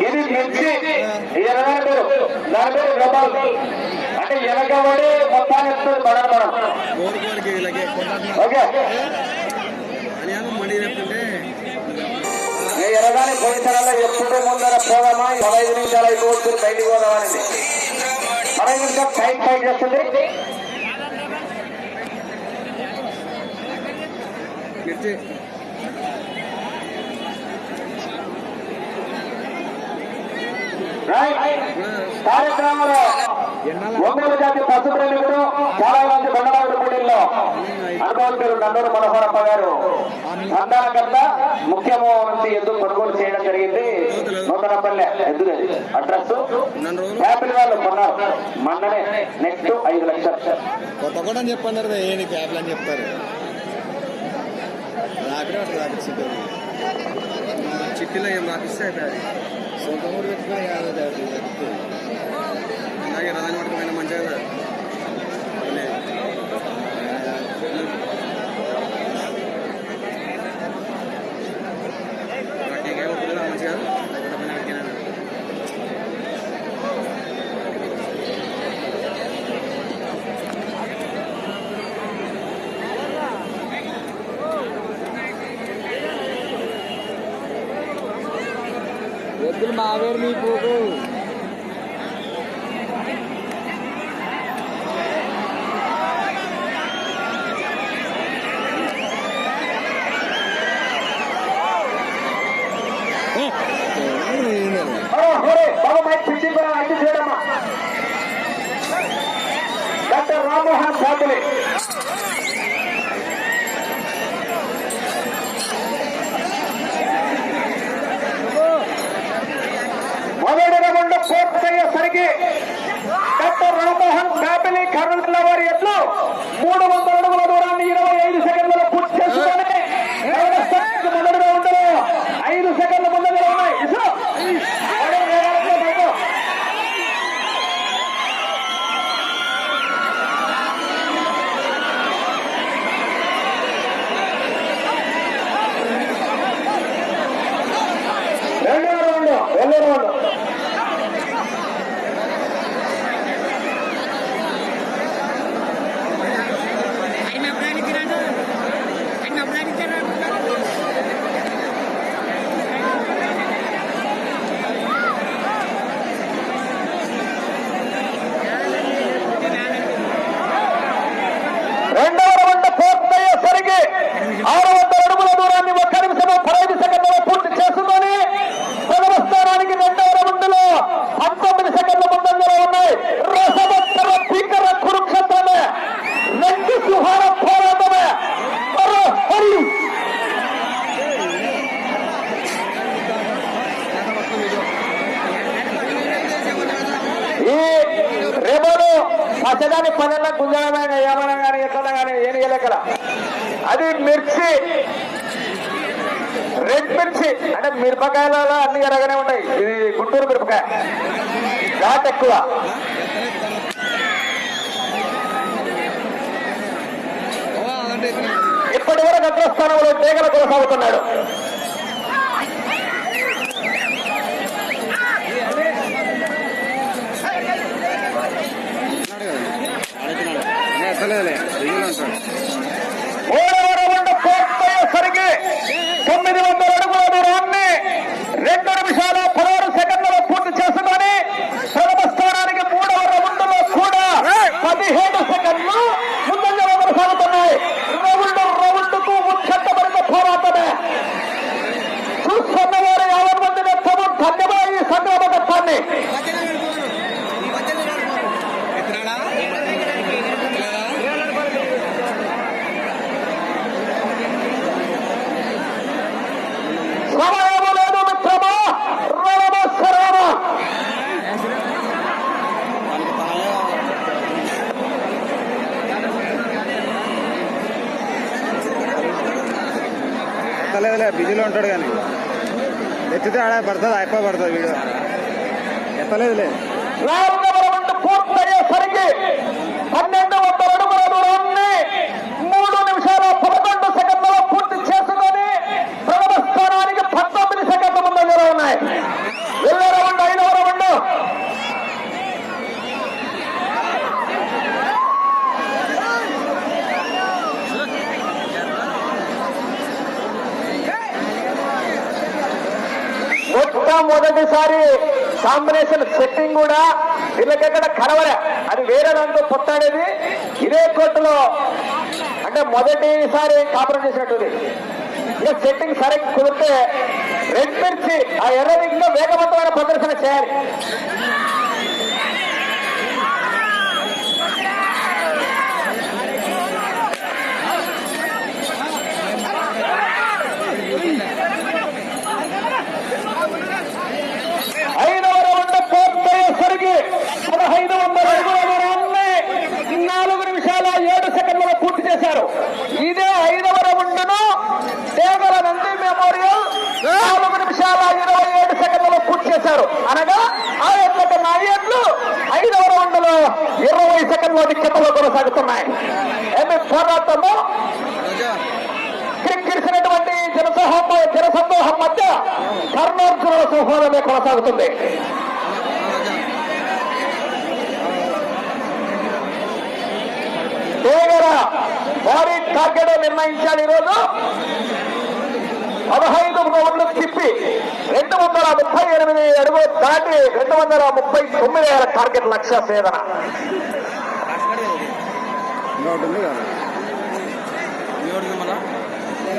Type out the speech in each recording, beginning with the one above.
ఇది మిర్చి ఇరవై పేరు దాని పేరు గబాల్ అంటే వెనకబడి మొత్తాన్ని ఎత్తుంది పడడం మనం కోరి కోరికి వీళ్ళకి కొట్టాలి ఓకే అని ఏమో మనీ చెప్తుంటే ఈ ఎరగాని పోయినసార్లు ఎప్పుడు ముందర పోదామా పదహైదు నిమిషాలు అయిపోవచ్చు బయటికి పోదామని పదహైదు నిమిషాలు టైం ఫైట్ చేస్తుంది మిర్చి కార్యక్రమంలో ఒంగోలు జాతి పశు ప్రేమికుడు చాలా మంది బండరావుడు కూడీల్లో అనుభవం నందూరు మనోహరప్ప గారు. సంధానకర్త ముఖ్యము నుంచి ఎద్దు కొనుగోలు చేయడం జరిగింది? నూతనపల్లె. ఎద్దు అడ్రస్ యాపిల్ వాళ్ళు కొన్నారు. మొన్ననే. నెక్స్ట్ ఐదు లక్షలు. కొత్త కూడా చెప్పన్నారు ఏ అని చెప్తారు? చిట్టిలో ఏం రాపిస్తే పెట్టుకుని కాదు అది చెప్తుంది. అలాగే రథం మంచిగా ఎద్దులు మావేరు మీ ఫ్యామిలీ వారి ఎట్లు? మూడు వందల అడుగుల దూరాన్ని ఇరవై ఐదు సెకండ్లలో పూర్తి చేసుకొని మొదటి స్థానానికి మొదటి రౌండ్లో ఐదు సెకండ్ల ముందంజలో ఉన్నాయి ఇసు. అడుగు వేగాలతో పైకి. రెండో రౌండ్ రెండో రౌండ్ ఆయన అప్పుడు రాడు ఆయన అప్పుడు అడిగారు రెండవ రౌండ్ పూర్తయ్యేసరికి ఆరు వందల అడుగుల దూరాన్ని ఒక్క నిమిషము పదహైదు సెకండ్లలో పూర్తి చేసుకొని ప్రథమ స్థానానికి రెండవ రౌండ్లో పంతొమ్మిది సెకండ్ల ముందంజలో ఉన్నాయి రసవత్తర భీకర కురుక్షేత్రమే రెండు సుహార పోరాటమే మరో హరి ఈ రేపడు పచ్చదాని పదన్న గుంజడమైన ఏమన్నా కానీ ఎట్లా కానీ ఏం లెక్కల అది మిర్చి రెడ్ మిర్చి అంటే మిరపకాయలలో అన్ని ఎరగానే ఉంటాయి. ఇది గుంటూరు మిరపకాయ. ఘాట్ ఎక్కువ. ఇప్పటి వరకు అగ్రస్థానంలో తీగల కొనసాగుతున్నాడు ఎత్తలేదులే దిగులు అంటాడు మూడవ రౌండ్ పూర్తయ్యేసరికి తొమ్మిది వందల అడుగుల దూరాన్ని రెండు నిమిషాల పదహారు సెకండ్లలో పూర్తి చేసుకొని ప్రథమ స్థానానికి మూడవ రౌండ్లో కూడా పదిహేడు సెకండ్లు ముందంజలో కొనసాగుతున్నాయి రౌండ్ రౌండ్కు ఉత్కంఠభరిత పోరాటమే చూస్తున్న వారు యాభై మంది నెత్తము ధన్యవాద ఈ సంగ్రామ ఘట్టాన్ని ఎత్తనాడా సమయము లేదు మిత్రమా రవమ శరమ వాళ్ళకి తాళే ఎత్తలేదులే బిజీలో ఉంటాడు కానీ. ఎత్తితే ఆడ పడుతుంది అయిపోయి పడుతుంది వీడియో. ఎత్తలేదులే పూర్తయ్యేసరికి పన్నెండు వందల అడుగుల దూరాన్ని మూడు నిమిషాల పదకొండు సెకండ్లలో పూర్తి చేసుకొని ప్రథమ స్థానానికి పంతొమ్మిది సెకండ్ల ముందు ఉన్నాయి. వెళ్ళే రౌండ్ ఐదవ రౌండ్. కాంబినేషన్ సెట్టింగ్ కూడా వీళ్ళకెక్కడ కలవలే. అది వేరే దాంతో పొత్తాడేది ఇదే కోర్టులో అంటే మొదటిసారి కాపురం చేసినట్టుది. ఇక సెట్టింగ్ సరే కుదిరితే రెడ్ మిర్చి ఆ ఎర్రది ఇంకా వేగవంతమైన ప్రదర్శన చేయాలి ఐదవ రౌండ్ పూర్తయ్యేసరికి పదహైదు వందల అడుగుల దూరాన్ని నాలుగు నిమిషాల ఏడు సెకండ్లలో పూర్తి చేశారు ఇదే ఐదవ రౌండ్ను దేవల నంది మెమోరియల్ నాలుగు నిమిషాల ఇరవై ఏడు సెకండ్లలో పూర్తి చేశారు అనగా ఆ ఎట్ల కన్నా ఈ ఎట్లు ఐదవ రౌండ్లో ఇరవై కొనసాగుతున్నాయి. ఏమి పోరాటము రాజా క్రిక్కిరిసినటువంటి జనసమూహం జనసమూహం మధ్య కర్ణార్జునుల సంహోదమే కొనసాగుతుంది. రాజా భారీ టార్గెట్ నిర్ణయించాడు ఈరోజు? పదహైదు రౌండ్లు తిప్పి రెండు వందల ముప్పై ఎనిమిది అడుగు దాటి రెండు వందల ముప్పై తొమ్మిది వేల టార్గెట్ లక్ష్య సేదన ఉంది కదా మళ్ళా?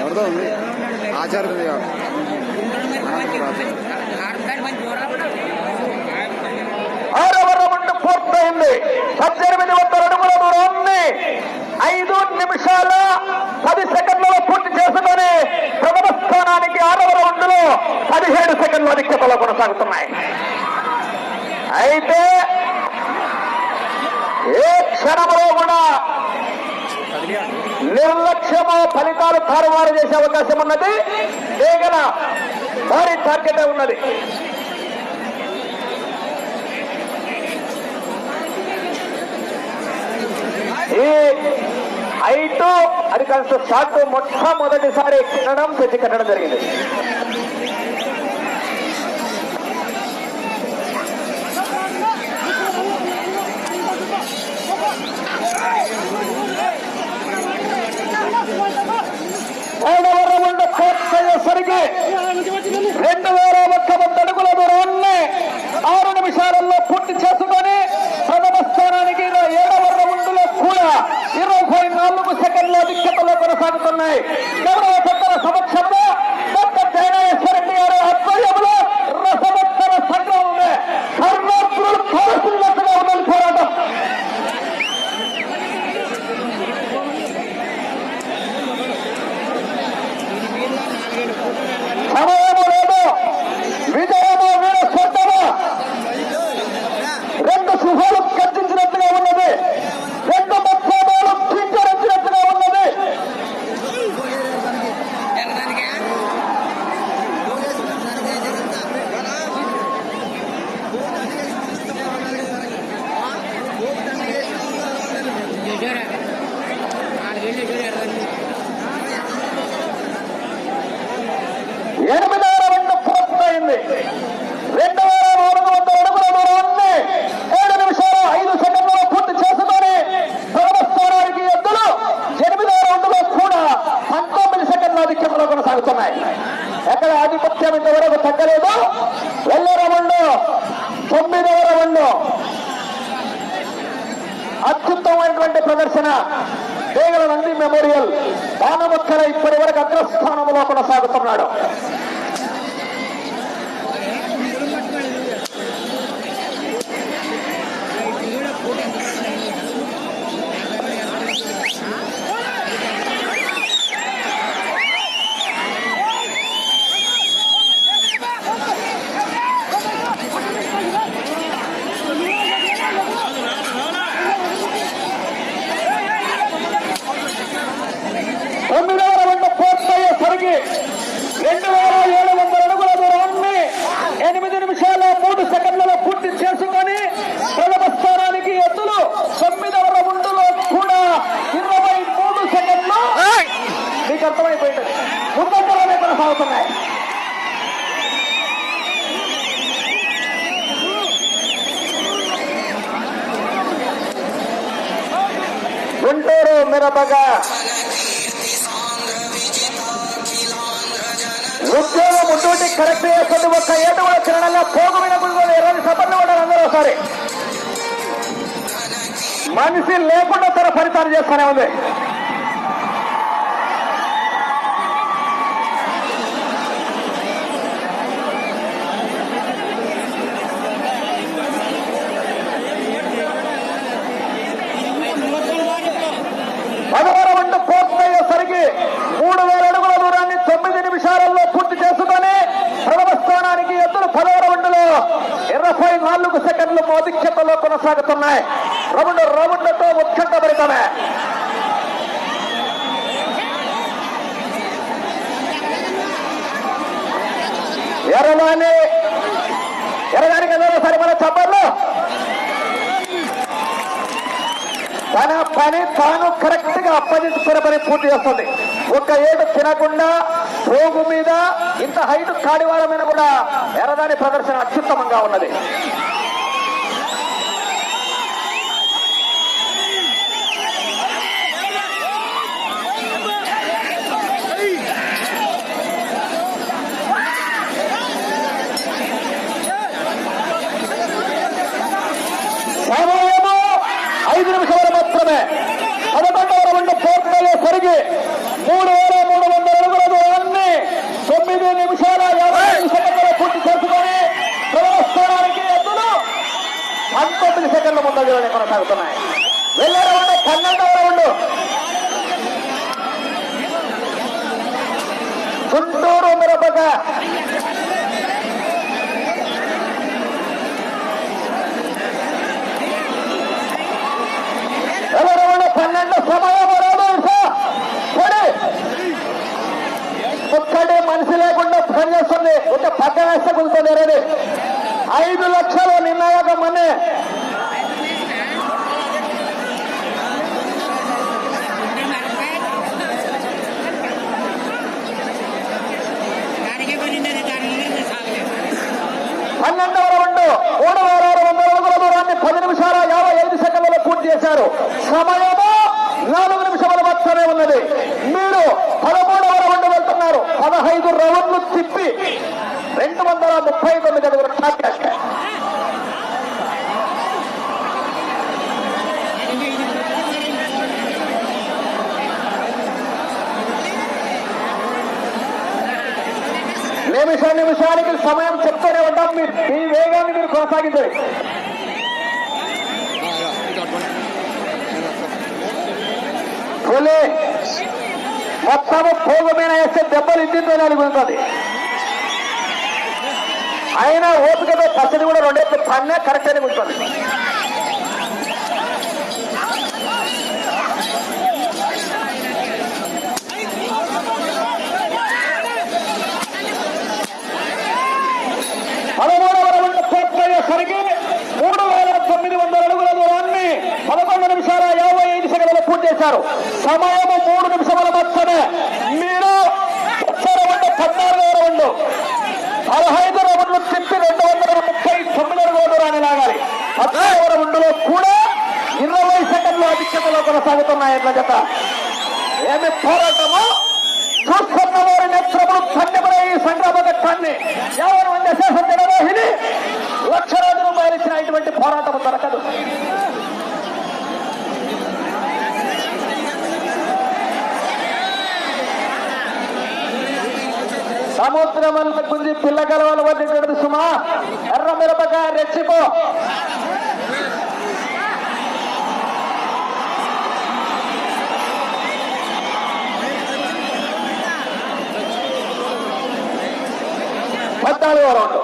ఎవరిదో ఉంది. ఆరవ రౌండ్ పూర్తయింది. పద్దెనిమిది వందల అడుగుల దూరాన్ని ఐదు నిమిషాల పది సెకండ్లలో పూర్తి చేసుకొని ప్రథమ స్థానానికి ఆరవ రౌండ్లో పదిహేడు సెకండ్ల అధిక్యతలో కొనసాగుతున్నాయి. అయితే ఏ క్షణంలో కూడా నిర్లక్ష్యము ఫలితాలు తారుమారు చేసే అవకాశం ఉన్నది. వేగన భారీ టార్గెట్ ఉన్నది. ఈ ఐటు అది కాస్త షాట్ మొట్టమొదటిసారి ఎక్కడం తెచ్చి కట్టడం జరిగింది మూడవ రౌండ్ పూర్తయ్యేసరికి రెండు వేల ఒక్క వంద అడుగుల దూరాన్ని ఆరు నిమిషాలలో పూర్తి చేసుకొని ప్రథమ స్థానానికి ఇరవై ఏడవ రౌండ్లో కూడా ఇరవై నాలుగు సెకండ్ల అధిక్యతలో కొనసాగుతున్నాయి గౌరవ పెద్దల సమక్షంలో డాక్టర్ జయనాగేశ్వరరెడ్డి గారి ఆధ్వర్యంలో రసవత్తర సంగ్రామమే కర్ణార్జునులు కోరుతున్నట్టుగా ఉన్నది పోరాటం సమయము లేదు విజయము వీర స్వర్గము రెండు సుఖాలు కట్టించినట్టుగా ఉన్నది రెండు మత్స్యమాలు కింకరించినట్టుగా ఉన్నది జరగడానికి చూసారా నాలుగేళ్ళు చూసారు ఎనిమిదవ రౌండ్ పూర్తయింది రెండు వేల నాలుగు వందల అడుగుల దూరాన్ని ఏడు నిమిషాల ఐదు సెకండ్లలో పూర్తి చేసుకొని ప్రథమ స్థానానికి ఎద్దులు ఎనిమిదవ రౌండ్లో కూడా పంతొమ్మిది సెకండ్ల అధిక్యంలో కొనసాగుతున్నాయి. ఎక్కడ ఆధిపత్యం ఇంతవరకు తగ్గలేదు. వెళ్ళే రౌండ్ తొమ్మిదవ రౌండ్ అత్యుత్తమైనటువంటి ప్రదర్శన. దేగల నంది మెమోరియల్ దానమక్కల ఇప్పటి వరకు అగ్రస్థానంలో కొనసాగుతున్నాడు తొమ్మిదవ రౌండ్ పూర్తయ్యేసరికి రెండు వేల ఏడు వందల అడుగుల దూరాన్ని ఎనిమిది నిమిషాల మూడు సెకండ్లలో పూర్తి చేసుకొని ప్రథమ స్థానానికి ఎద్దులు తొమ్మిదవ రౌండ్లో కూడా ఇరవై మూడు సెకండ్లు మీకు అర్థమైపోయింది ముందంతలోనే కొనసాగుతున్నాయి గుంటూరు మిరపగా ఉద్యోగం ముందుండి కరెక్ట్ చేస్తుంది ఒక్క ఏటు కూడా తినడంగా పోగు మీద కూడా ఇరవై సపర్లు కూడా అందరూ ఒకసారి మనిషి లేకుండా తన ఫలితాలు చేస్తూనే ఉంది పదహారు రౌండ్ పూర్తయ్యేసరికి మూడు వేల అడుగుల దూరాన్ని తొమ్మిది నిమిషాలలో పూర్తి చేసుకొని ప్రథమ స్థానానికి ఎద్దులు పదవ రౌండ్లో ఇరవై నాలుగు సెకండ్లు మోదిక్షతలో కొనసాగుతున్నాయి రౌండ్ రౌండ్లతో ఉత్కంఠభరితమే ఎర్రదాని ఎర్రదానికి సరి మన చప్పర్లు తన పని తాను కరెక్ట్గా అప్పగించుకున్న పని పూర్తి చేస్తుంది. ఒక ఏడు తినకుండా రోగు మీద ఇంత హైట్ కాడివాడ మీద కూడా ఎర్రదాని ప్రదర్శన అత్యుత్తమంగా ఉన్నది సమయము ఐదు నిమిషాలు మాత్రమే పదకొండవ రౌండ్ పూర్తయ్యే సరికి మూడు వేల మూడు వందల అడుగుల దూరాన్ని తొమ్మిది నిమిషాల యాభై ఐదు సెకండ్లలో పూర్తి చేసుకొని ప్రథమ స్థానానికి ఎద్దులు పంతొమ్మిది సెకండ్ల ముందంజలోనే కొనసాగుతున్నాయి. వెళ్ళే రౌండ్ పన్నెండవ రౌండ్. గుంటూరు మిరపక. పన్నెండు సమయం ఒక్కడే మనిషి లేకుండా పనిచేస్తుంది ఒక పక్క వేస్తే కుదురుతుంది రేది ఐదు లక్షలు నిన్నయాక మనే పన్నెండవ రౌండ్ మూడు వేల ఆరు వందల అడుగుల దూరాన్ని పది నిమిషాల యాభై ఐదు సెకండ్లలో పూర్తి చేశారు. సమయము నాలుగు నిమిషాల మాత్రమే ఉన్నది. మీరు పదమూడవ రౌండ్ వెళ్తున్నారు. పదహైదు రౌండ్లు తిప్పి రెండు వందల ముప్పై తొమ్మిది అడుగుల టార్గెట్ నిమిష నిమిషానికి సమయం చెప్తూనే ఉంటాం. మీరు ఈ వేగాన్ని మీరు కొనసాగించండి. మొత్తము మొత్తం పోగు మీద వేస్తే దెబ్బలు ఇంటితో అనుకుంటుంది అయినా ఓపికతో పచ్చడి కూడా రెండేళ్ళు పన్నే కరెక్ట్ అని కూర్చోండి పదమూడవ రౌండ్ పూర్తయ్యేసరికి మూడు వేల తొమ్మిది వందల అడుగుల దూరాన్ని పదకొండు నిమిషాల యాభై ఐదు పూర్తి చేశారు. సమయము మూడు నిమిషముల మాత్రమే మీరు వచ్చే రౌండ్ పద్నాలుగవ రౌండ్. పదహైదు రౌండ్లు తిప్పి రెండు వందల ముప్పై తొమ్మిది అడుగుల దూరాన్ని లాగాలి. పద్నాలుగవ రౌండ్లో కూడా ఇరవై సెకండ్లు అధిక్షతలో కొనసాగుతున్నాయి ఎట్ల జత. ఏమి పోరాటము? చూస్తున్న వారి నేత్రములు ధన్యపడే ఈ సంగ్రామ ఘట్టాన్ని ఎవరు మంది అశేషం జనమోహిని లక్షలాది రూపాయలు ఇచ్చిన ఇటువంటి పోరాటం దొరకదు. సముద్రం గుంజి పిల్ల గలవలు వదిలినది సుమా ఎర్ర మిరపకాయ రెచ్చిపో. పద్నాలుగో రౌండ్.